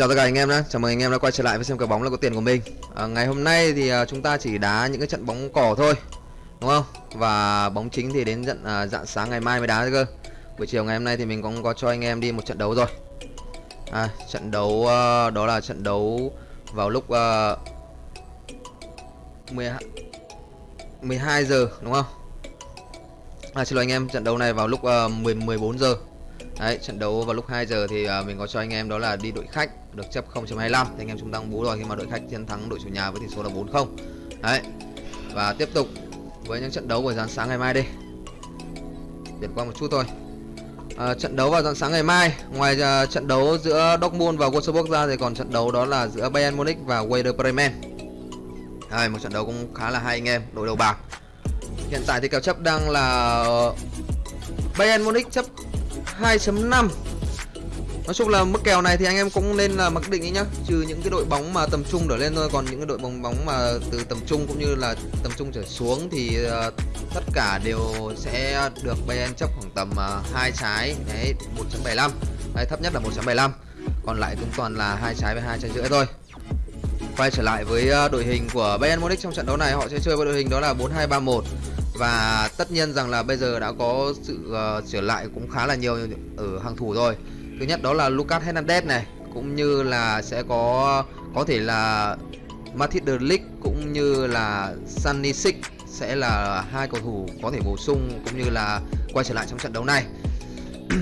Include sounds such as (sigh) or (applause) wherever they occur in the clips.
chào tất cả anh em đã chào mừng anh em đã quay trở lại với xem cờ bóng là có tiền của mình. À, Ngày hôm nay thì à, chúng ta chỉ đá những cái trận bóng cỏ thôi Đúng không? Và bóng chính thì đến trận à, dạng sáng ngày mai mới đá cơ. Buổi chiều ngày hôm nay thì mình cũng có cho anh em đi một trận đấu rồi. À, Trận đấu à, đó là trận đấu vào lúc à, 12, 12 giờ đúng không? À, xin lỗi anh em, trận đấu này vào lúc uh, 10, 14 giờ. Đấy, trận đấu vào lúc 2 giờ thì uh, mình có cho anh em đó là đi đội khách được chấp 0.25 thì anh em chúng ta cũng bú rồi khi mà đội khách chiến thắng đội chủ nhà với tỷ số là 4-0. Đấy. Và tiếp tục với những trận đấu của dàn sáng ngày mai đi. Điểm qua một chút thôi. À, trận đấu vào dạng sáng ngày mai, ngoài uh, trận đấu giữa Dortmund và Wolfsburg ra thì còn trận đấu đó là giữa Bayern Munich và Werder Bremen. Đây, một trận đấu cũng khá là hay anh em, đội đầu bảng. Hiện tại thì kèo chấp đang là Bayern Munich chấp 2.5 Nói chung là mức kèo này thì anh em cũng nên là mặc định ý nhá. Trừ những cái đội bóng mà tầm trung trở lên thôi Còn những cái đội bóng bóng mà từ tầm trung cũng như là tầm trung trở xuống Thì uh, tất cả đều sẽ được Bayern chấp khoảng tầm ờ, uh, 2 trái. Đấy 1.75 Đấy thấp nhất là 1.75 Còn lại cũng toàn là hai trái với hai trái rưỡi thôi. Quay trở lại với ờ, đội hình của Bayern Munich trong trận đấu này. Họ sẽ chơi với đội hình đó là 4-2-3-1 và tất nhiên rằng là bây giờ đã có sự ờ, uh, trở lại cũng khá là nhiều ở hàng thủ rồi. Thứ nhất đó là Lucas Hernandez này cũng như là sẽ có có thể là Matthijs de Ligt cũng như là Sanisic sẽ là hai cầu thủ có thể bổ sung cũng như là quay trở lại trong trận đấu này. (clears throat)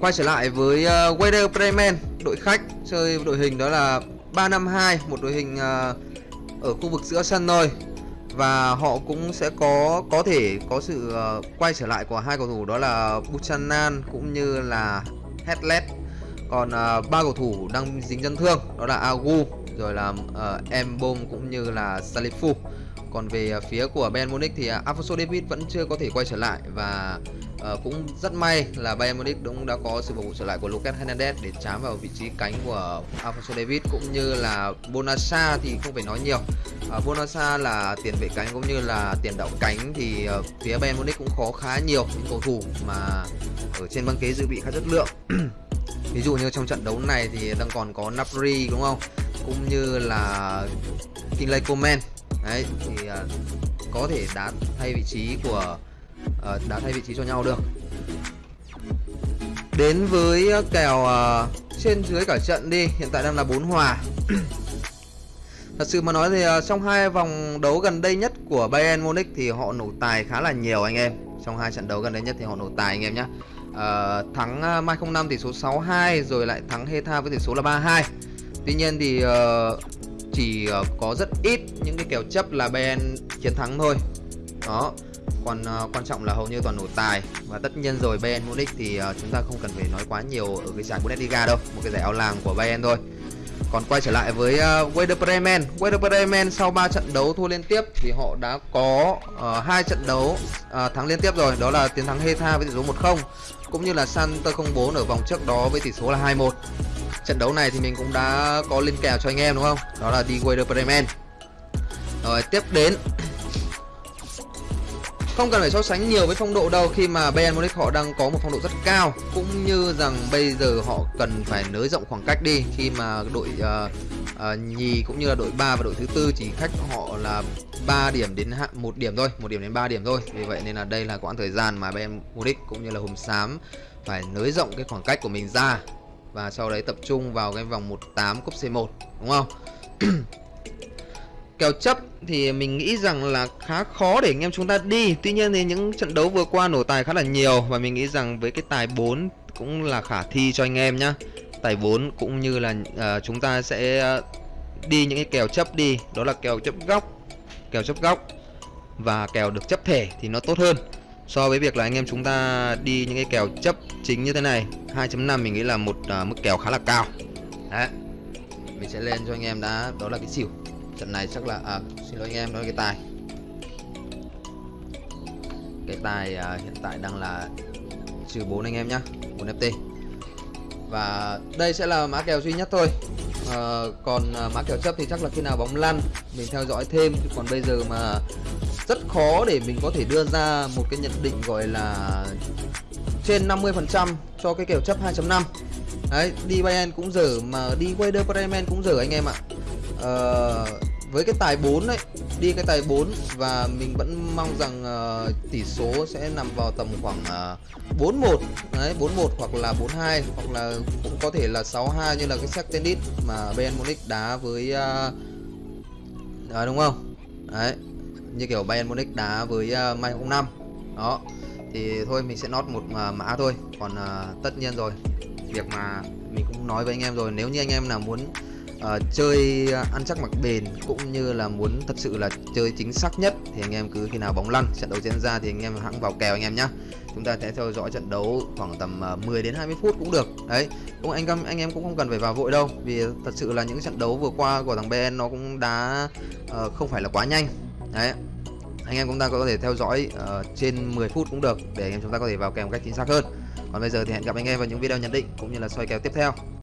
Quay trở lại với uh, Werder Bremen đội khách chơi đội hình đó là 352 một đội hình uh, ở khu vực giữa sân thôi và họ cũng sẽ có có thể có sự uh, quay trở lại của hai cầu thủ đó là Buchanan cũng như là Headlet còn uh, ba cầu thủ đang dính chấn thương đó là Agu rồi là ờ, uh, Embom cũng như là Salifu còn về à, phía của Bayern Munich thì uh, Alfonso David vẫn chưa có thể quay trở lại và uh, cũng rất may là Bayern Munich cũng đã có sự phục vụ trở lại của Lucas Hernandez để chám vào vị trí cánh của Alfonso David cũng như là Bonasa thì không phải nói nhiều. Ờ, uh, Bonasa là tiền vệ cánh cũng như là tiền đạo cánh thì uh, phía Bayern Munich cũng có khá nhiều những cầu thủ mà ở trên băng ghế dự bị khá chất lượng. (clears throat) Ví dụ như trong trận đấu này thì đang còn có Napri đúng không? Cũng như là Kinley Coman đấy thì uh, có thể đá thay vị trí của ờ, uh, đá thay vị trí cho nhau được đến với ờ, kèo uh, trên dưới cả trận đi hiện tại đang là 4 hòa (clears throat) Thật sự mà nói thì uh, trong hai vòng đấu gần đây nhất của Bayern Munich thì họ nổ tài khá là nhiều anh em. Trong hai trận đấu gần đây nhất thì họ nổ tài anh em nhé. Uh, thắng uh, Mai 05 tỷ số 6-2 rồi lại thắng Heta với tỷ số là 3-2. Tuy nhiên thì uh, chỉ ờ, có rất ít những cái kèo chấp là Bayern chiến thắng thôi. Đó. Còn uh, quan trọng là hầu như toàn nổ tài và tất nhiên rồi Bayern Munich thì uh, chúng ta không cần phải nói quá nhiều ở cái giải Bundesliga đâu, một cái giải ao làng của Bayern thôi. Còn quay trở lại với uh, Werder Bremen Werder Bremen sau 3 trận đấu thua liên tiếp Thì họ đã có uh, hai trận đấu uh, thắng liên tiếp rồi Đó là tiến thắng Heta với tỷ số 1-0 Cũng như là Santer 04 ở vòng trước đó với tỷ số là 2-1 Trận đấu này thì mình cũng đã có lên kèo cho anh em đúng không? Đó là đi Werder Bremen. Rồi tiếp đến. Không cần phải so sánh nhiều với phong độ đâu khi mà Bayern Munich họ đang có một phong độ rất cao cũng như rằng bây giờ họ cần phải nới rộng khoảng cách đi khi mà đội uh, uh, nhì cũng như là đội 3 và đội thứ tư chỉ khách họ là 3 điểm đến một điểm thôi, một điểm đến 3 điểm thôi. Vì vậy nên là đây là quãng thời gian mà Bayern Munich cũng như là Hùng Xám phải nới rộng cái khoảng cách của mình ra và sau đấy tập trung vào cái vòng 18 cúp C1 đúng không? kèo chấp thì mình nghĩ rằng là khá khó để anh em chúng ta đi. Tuy nhiên thì những trận đấu vừa qua nổ tài khá là nhiều Và mình nghĩ rằng với cái tài 4 cũng là khả thi cho anh em nhá. Tài 4 cũng như là uh, chúng ta sẽ à, đi những cái kèo chấp đi. Đó là kèo chấp góc Kèo chấp góc Và kèo được chấp thể thì nó tốt hơn. So với việc là anh em chúng ta đi những cái kèo chấp chính như thế này 2.5 mình nghĩ là một uh, mức kèo khá là cao. Đấy. Mình sẽ lên cho anh em đã Đó là cái xỉu. Trận này chắc là à, xin lỗi anh em đó là cái tài. Cái tài à, hiện tại đang là trừ 4 anh em nhá 4 FT và đây sẽ là mã kèo duy nhất thôi à, còn à, mã kèo chấp thì chắc là khi nào bóng lăn mình theo dõi thêm. Còn bây giờ mà rất khó để mình có thể đưa ra một cái nhận định gọi là trên 50% cho cái kèo chấp 2.5 đấy đi Bayern cũng dở mà đi Werder Bremen cũng dở anh em ạ. À, với cái tài 4 đấy đi cái tài 4 và mình vẫn mong rằng uh, tỷ số sẽ nằm vào tầm khoảng uh, một đấy 4-1 hoặc là 4-2 hoặc là cũng có thể là 6-2 như là cái sắc tennis mà Bayern Munich đá với uh, à, đúng không? Đấy như kiểu Bayern Munich đá với uh, Mai 05 đó thì thôi mình sẽ nót một uh, mã thôi. Còn uh, tất nhiên rồi việc mà mình cũng nói với anh em rồi nếu như anh em nào muốn uh, chơi ờ, ăn chắc mặc bền cũng như là muốn thật sự là chơi chính xác nhất thì anh em cứ khi nào bóng lăn trận đấu diễn ra thì anh em hãng vào kèo anh em nhá. Chúng ta sẽ theo dõi trận đấu khoảng tầm ờ, 10 đến 20 phút cũng được. Đấy cũng anh em anh em cũng không cần phải vào vội đâu vì thật sự là những trận đấu vừa qua của thằng BN nó cũng đá uh, không phải là quá nhanh. Đấy anh em chúng ta có thể theo dõi uh, trên 10 phút cũng được để anh em chúng ta có thể vào kèo một cách chính xác hơn. Còn bây giờ thì hẹn gặp anh em vào những video nhận định cũng như là soi kèo tiếp theo.